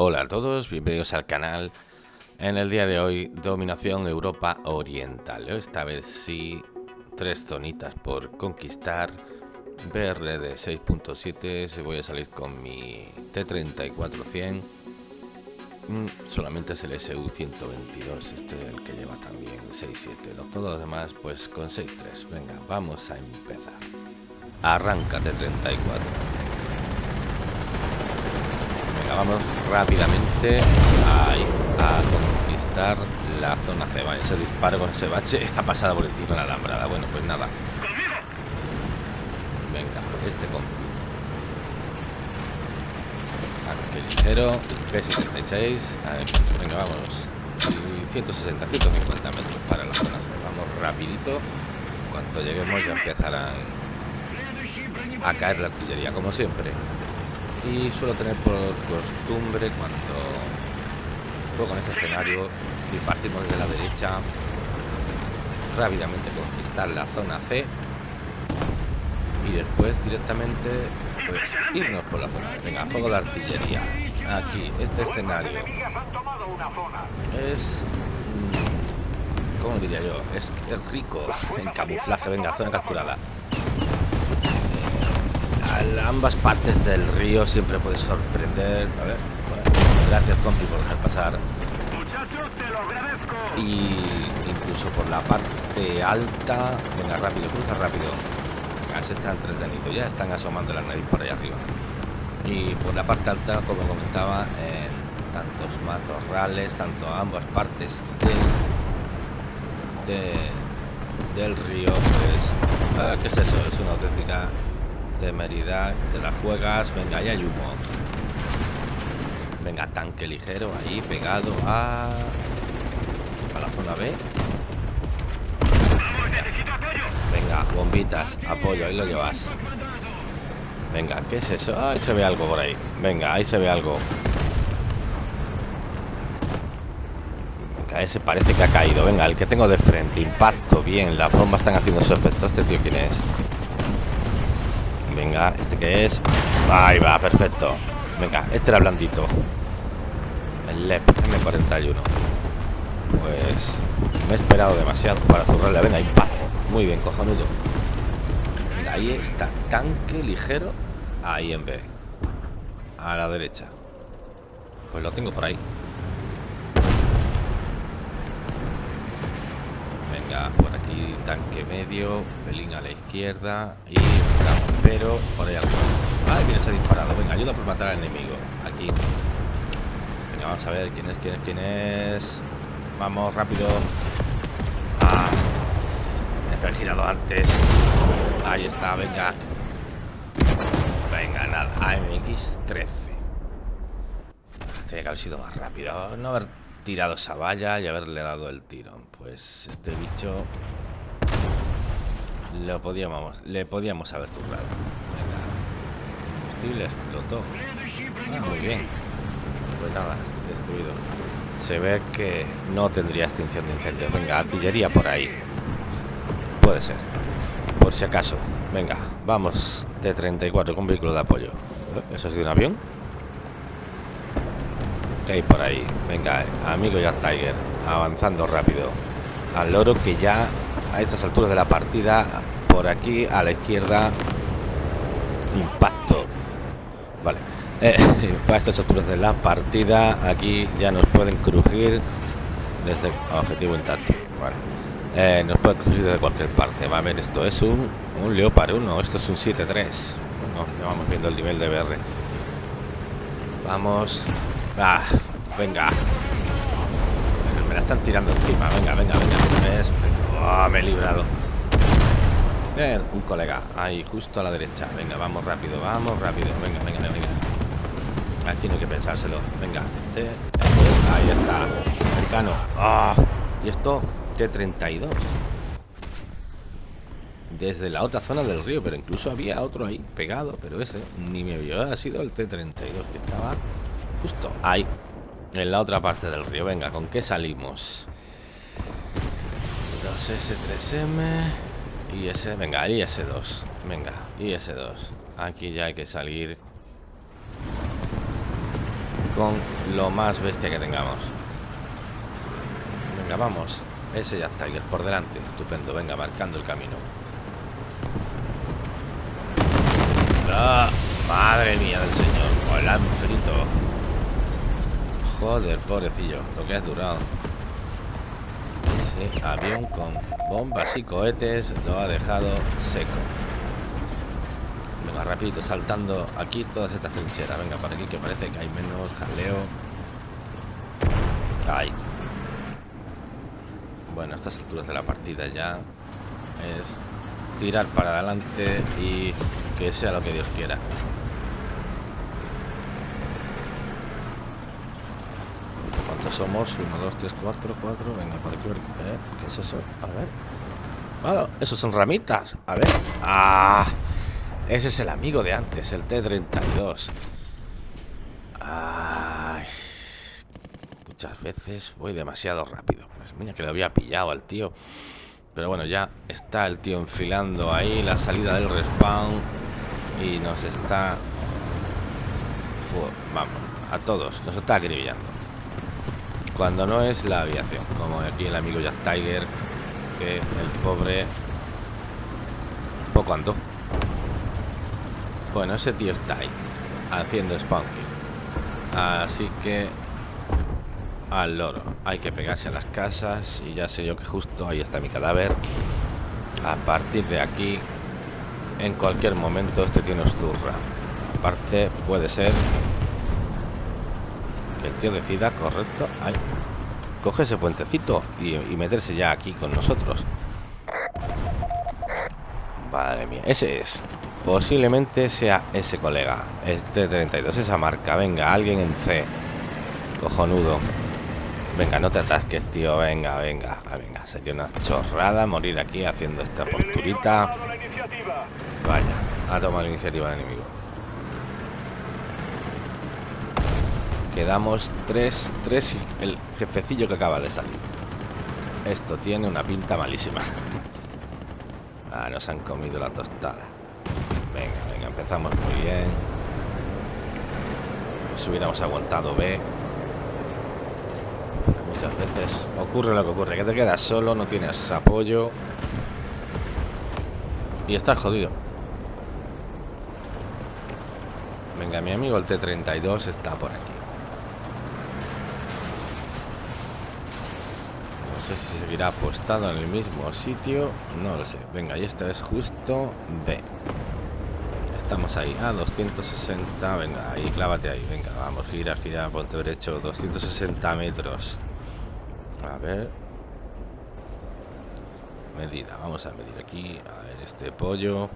Hola a todos, bienvenidos al canal. En el día de hoy, dominación Europa Oriental. Esta vez sí, tres zonitas por conquistar. BR de 6.7, se voy a salir con mi T-34-100. Mm, solamente es el SU-122, este es el que lleva también 6.7. Todos los demás pues con 6.3. Venga, vamos a empezar. Arranca T-34 vamos rápidamente a conquistar la zona C. ese disparo con ese bache ha pasado por encima de la alambrada. Bueno, pues nada. Venga, este compi. Qué ligero. P76. venga, vamos. 160, 150 metros para la zona C. Vamos rapidito. Cuanto lleguemos ya empezarán a caer la artillería, como siempre y suelo tener por costumbre cuando juego con ese escenario y partimos desde la derecha rápidamente conquistar la zona C y después directamente pues, irnos por la zona. Venga, fuego de artillería. Aquí, este escenario es... Mm, ¿Cómo diría yo? Es, es rico en camuflaje. Venga, zona capturada ambas partes del río siempre puede sorprender. A ver, gracias compi por dejar pasar. Y incluso por la parte alta, venga rápido, cruza rápido. Venga, se está entretenido, ya están asomando la nariz por ahí arriba. Y por la parte alta, como comentaba, en tantos matorrales, tanto ambas partes del, del río, pues, ¿qué es eso? Es una auténtica temeridad, te la juegas, venga, ahí hay humo. Venga, tanque ligero ahí, pegado a... A la zona B. Venga, bombitas, apoyo, ahí lo llevas. Venga, ¿qué es eso? Ahí se ve algo por ahí. Venga, ahí se ve algo. Venga, ese parece que ha caído. Venga, el que tengo de frente. Impacto, bien. Las bombas están haciendo su efecto. ¿Este tío quién es? Venga, ¿este que es? Ahí va, perfecto. Venga, este era blandito. El LEP M41 Pues me he esperado demasiado para zurrarle Venga, impacto Muy bien, cojonudo. Venga, ahí está Tanque ligero Ahí en B. A la derecha. Pues lo tengo por ahí Venga, por aquí tanque medio, pelín a la izquierda y campero por ahí arriba. Ah, viene se ha disparado. Venga, ayuda por matar al enemigo. Aquí. Venga, vamos a ver quién es, quién es, quién es. Vamos, rápido. Ah, tiene que haber girado antes. Ahí está, venga. Venga, nada. AMX-13. Tiene que haber sido más rápido. No haber tirado esa valla y haberle dado el tirón. Pues este bicho lo podíamos, le podíamos haber zurrado. Venga. le explotó. Ah, muy bien. Pues nada, destruido. Se ve que no tendría extinción de incendios. Venga, artillería por ahí. Puede ser. Por si acaso. Venga, vamos. T-34 con vehículo de apoyo. ¿Eso es de un avión? ¿Qué hay por ahí? Venga, amigo ya Tiger. Avanzando rápido. Al loro que ya a estas alturas de la partida por aquí a la izquierda impacto vale eh, para estas alturas de la partida aquí ya nos pueden crujir desde objetivo intacto vale. Eh, nos pueden crujir desde cualquier parte va a ver esto es un, un Leopard 1 esto es un 7-3 ya vamos viendo el nivel de BR vamos ah, venga. Me la están tirando encima. Venga venga venga, Oh, me he librado. Un colega. Ahí justo a la derecha. Venga vamos rápido vamos rápido. Venga venga venga aquí no hay que pensárselo. Venga ahí está. Americano ah, y esto T32 desde la otra zona del río pero incluso había otro ahí pegado pero ese ni me vio. Ha sido el T32 que estaba justo ahí en la otra parte del río venga con qué salimos 2S3M y ese, venga, y ese 2 Venga, y ese 2 Aquí ya hay que salir con lo más bestia que tengamos. Venga, vamos. Ese ya Tiger por delante. Estupendo. Venga, marcando el camino. ¡Ah! Madre mía del señor. Hola, frito. Joder, pobrecillo. Lo que has durado. Ese avión con bombas y cohetes lo ha dejado seco. Venga, rapidito, saltando aquí todas estas trincheras. Venga, para aquí que parece que hay menos jaleo. Ay. Bueno, estas alturas de la partida ya es tirar para adelante y que sea lo que Dios quiera. ¿Cuántos somos? 1, 2, 3, 4, 4. Venga, por aquí. ¿Eh? ¿Qué es eso? A ver. Ah, esos son ramitas. A ver. ¡Ah! Ese es el amigo de antes, el T-32. Ay. Muchas veces voy demasiado rápido. Pues mira que lo había pillado al tío. Pero bueno, ya está el tío enfilando ahí la salida del respawn. Y nos está... Vamos, a todos. Nos está acribillando. Cuando no es la aviación. Como aquí el amigo Jack Tiger. Que el pobre... Poco andó. Bueno, ese tío está ahí. Haciendo spunking. Así que al loro. Hay que pegarse a las casas y ya sé yo que justo ahí está mi cadáver. A partir de aquí, en cualquier momento este tiene zurra. Aparte, puede ser que el tío decida, correcto, ahí, coge ese puentecito y, meterse ya aquí con nosotros. Madre mía, ese es. Posiblemente sea ese colega, este 32, esa marca. Venga, alguien en C. Cojonudo. Venga, no te atasques, tío. Venga, venga, venga. Sería una chorrada morir aquí haciendo esta posturita. Vaya, ha tomado la iniciativa el enemigo. Quedamos tres, tres y el jefecillo que acaba de salir. Esto tiene una pinta malísima. ah, nos han comido la tostada. Venga, venga, empezamos muy bien. Si hubiéramos aguantado B, muchas veces ocurre lo que ocurre, que te quedas solo, no tienes apoyo y estás jodido. Venga, mi amigo el T-32 está por aquí. No sé si seguirá apostado en el mismo sitio, no lo sé. Venga, y esta es justo B. Estamos ahí, a 260, venga, ahí, clávate ahí, venga, vamos, gira, gira, ponte derecho, 260 metros. A ver. Medida. Vamos a medir aquí. A ver, este pollo.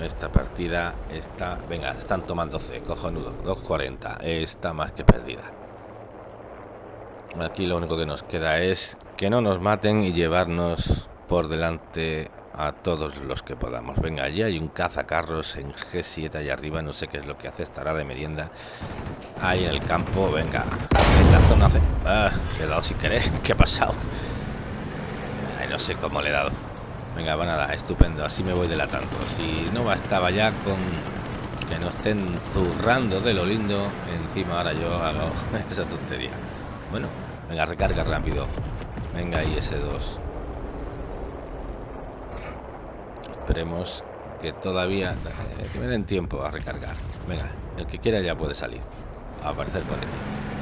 Esta partida está... Venga, están tomando C. Cojonudo. 2.40. Está más que perdida. Aquí lo único que nos queda es que no nos maten y llevarnos por delante a todos los que podamos. Venga, allí hay un cazacarros en G7 allá arriba, no sé qué es lo que hace, estará de merienda. Ahí en el campo, venga, en la zona... Hace... Ah, he dado si querés, ¿qué ha pasado? No sé cómo le he dado. Venga, va nada, estupendo, así me voy delatando. Si no bastaba ya con que nos estén zurrando de lo lindo, encima ahora yo hago esa tontería. Bueno, venga, recarga rápido. Venga ahí ese 2. Esperemos que todavía... Eh, que me den tiempo a recargar. Venga, el que quiera ya puede salir. A aparecer por aquí.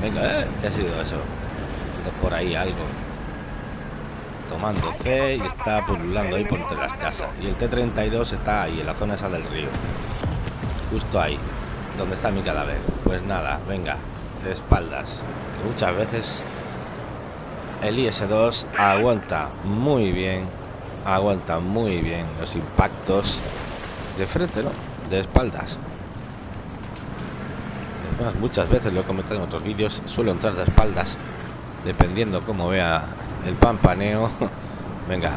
Venga, ¿eh? ¿Qué ha sido eso? Por ahí algo. Tomando C y está pululando ahí por entre las casas. Y el T-32 está ahí, en la zona esa del río. Justo ahí. Donde está mi cadáver. Pues nada, venga. De espaldas. muchas veces el IS-2 aguanta muy bien aguanta muy bien los impactos de frente, ¿no? De espaldas. muchas veces lo he comentado en otros vídeos, suelo entrar de espaldas, dependiendo cómo vea el pampaneo. Venga,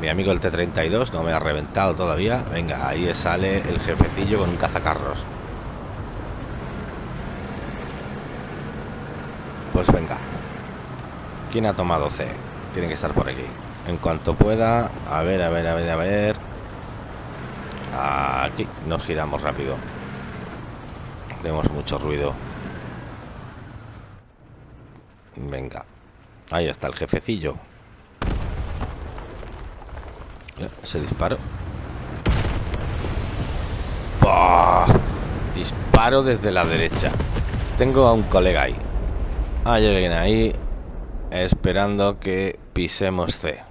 mi amigo el T-32 no me ha reventado todavía. Venga, ahí sale el jefecillo con un cazacarros. Pues venga. ¿Quién ha tomado C? Tiene que estar por aquí en cuanto pueda. A ver, a ver, a ver, a ver. Aquí nos giramos rápido. tenemos mucho ruido. Venga. Ahí está el jefecillo. Se disparó. Disparo desde la derecha. Tengo a un colega ahí. Hay alguien ahí esperando que pisemos C.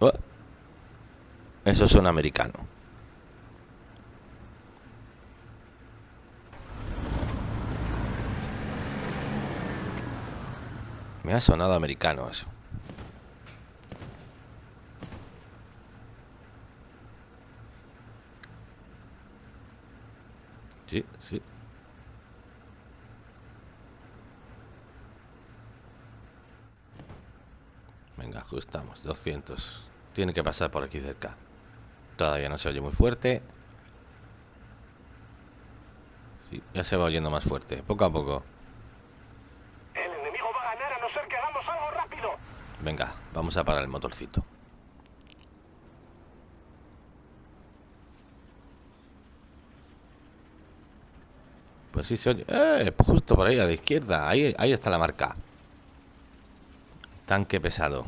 Oh. Eso es un americano. Me ha sonado americano eso. Sí, sí. Venga, ajustamos. 200. Tiene que pasar por aquí cerca. Todavía no se oye muy fuerte. Sí, ya se va oyendo más fuerte. Poco a poco. El enemigo va a ganar a no ser que hagamos algo rápido. Venga, vamos a parar el motorcito. Pues se oye. ¡Eh! Justo por ahí a la izquierda. Ahí, ahí está la marca. Tanque pesado.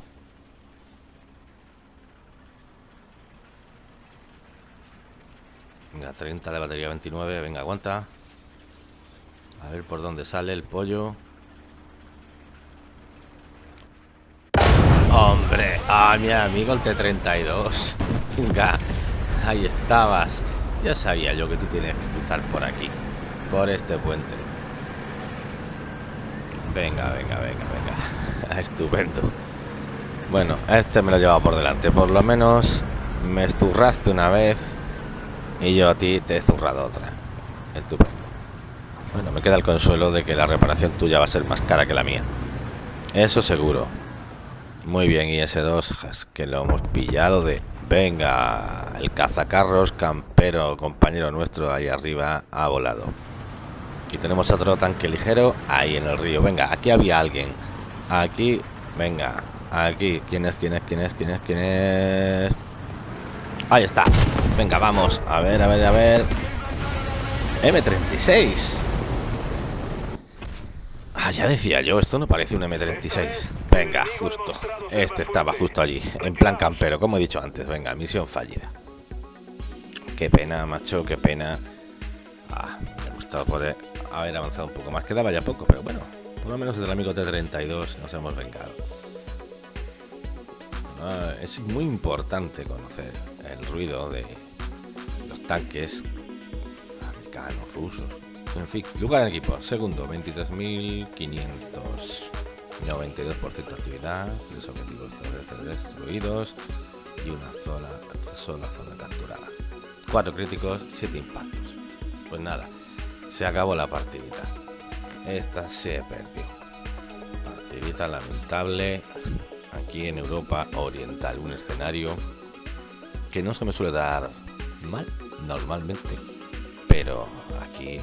Venga, 30 de batería 29. Venga, aguanta. A ver por dónde sale el pollo. Hombre, ah, mi amigo el T-32. Venga, ahí estabas. Ya sabía yo que tú tienes que cruzar por aquí, por este puente. Venga, venga, venga, venga. Estupendo. Bueno, este me lo lleva por delante. Por lo menos me esturraste una vez y yo a ti te he zurrado otra. Estupendo. Bueno, me queda el consuelo de que la reparación tuya va a ser más cara que la mía. Eso seguro. Muy bien, y ese 2 que lo hemos pillado de... Venga, el cazacarros campero, compañero nuestro ahí arriba, ha volado. Y tenemos otro tanque ligero ahí en el río. Venga, aquí había alguien. Aquí, venga, aquí. ¿Quién es, quién es, quién es, quién es, quién es? Ahí está. Venga, vamos. A ver, a ver, a ver. M36. Ah, ya decía yo, esto no parece un M36. Venga, justo. Este estaba justo allí, en plan campero, como he dicho antes. Venga, misión fallida. Qué pena, macho, qué pena. Ah, me ha gustado poder haber avanzado un poco más. Quedaba ya poco, pero bueno, por lo menos del amigo T32 nos hemos vengado. Ah, es muy importante conocer el ruido de los tanques americanos, rusos, en fin, lugar en equipo. Segundo, 23.500. 92% actividad, tres objetivos destruidos y una sola, sola zona capturada. Cuatro críticos, siete impactos. Pues nada, se acabó la partidita. Esta se perdió. Partidita lamentable aquí en Europa Oriental. Un escenario que no se me suele dar mal normalmente, pero aquí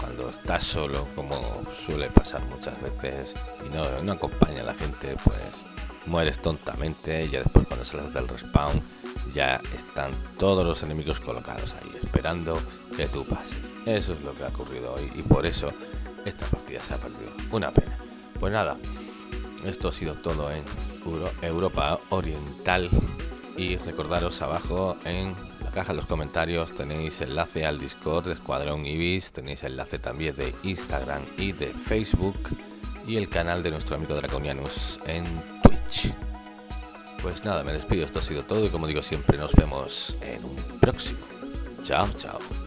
cuando estás solo, como suele pasar muchas veces, y no, acompaña a la gente, pues mueres tontamente. Y ya después, cuando sales del respawn, ya están todos los enemigos colocados ahí, esperando que tú pases. Eso es lo que ha ocurrido hoy, y por eso esta partida se ha perdido. Una pena. Pues nada, esto ha sido todo en Europa Oriental. Y recordaros abajo en caja de los comentarios tenéis enlace al Discord de Escuadrón Ibis, tenéis enlace también de Instagram y de Facebook y el canal de nuestro amigo Draconianus en Twitch. Pues nada, me despido, esto ha sido todo y como digo siempre nos vemos en un próximo. Chao, chao.